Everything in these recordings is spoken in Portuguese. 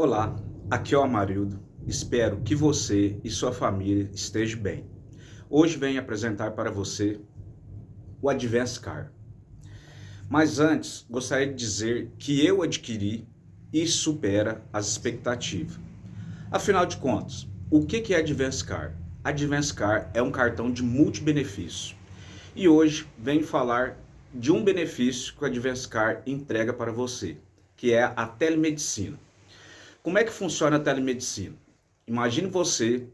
Olá, aqui é o Amarildo. Espero que você e sua família estejam bem. Hoje venho apresentar para você o Advance Car. Mas antes, gostaria de dizer que eu adquiri e supera as expectativas. Afinal de contas, o que é Advance Car? Advance Car é um cartão de multibenefício. E hoje venho falar de um benefício que o Advance Car entrega para você, que é a telemedicina. Como é que funciona a telemedicina? Imagine você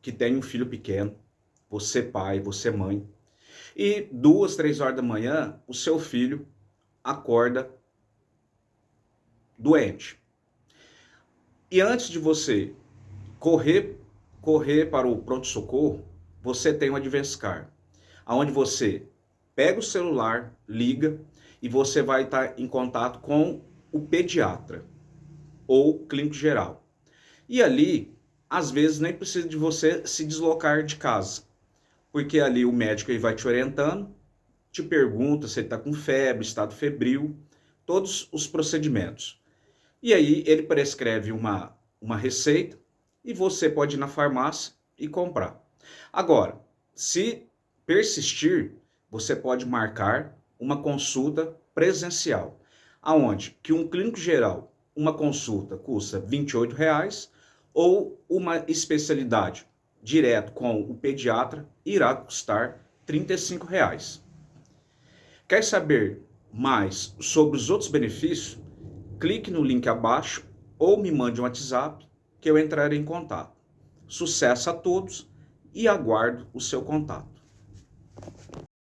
que tem um filho pequeno, você pai, você mãe, e duas, três horas da manhã, o seu filho acorda doente. E antes de você correr, correr para o pronto-socorro, você tem o Advescar, onde você pega o celular, liga e você vai estar em contato com o pediatra ou clínico geral. E ali, às vezes, nem precisa de você se deslocar de casa, porque ali o médico ele vai te orientando, te pergunta se ele está com febre, estado febril, todos os procedimentos. E aí ele prescreve uma, uma receita e você pode ir na farmácia e comprar. Agora, se persistir, você pode marcar uma consulta presencial, aonde que um clínico geral uma consulta custa 28 reais, ou uma especialidade direto com o pediatra irá custar 35 reais. Quer saber mais sobre os outros benefícios? Clique no link abaixo ou me mande um WhatsApp que eu entrarei em contato. Sucesso a todos e aguardo o seu contato.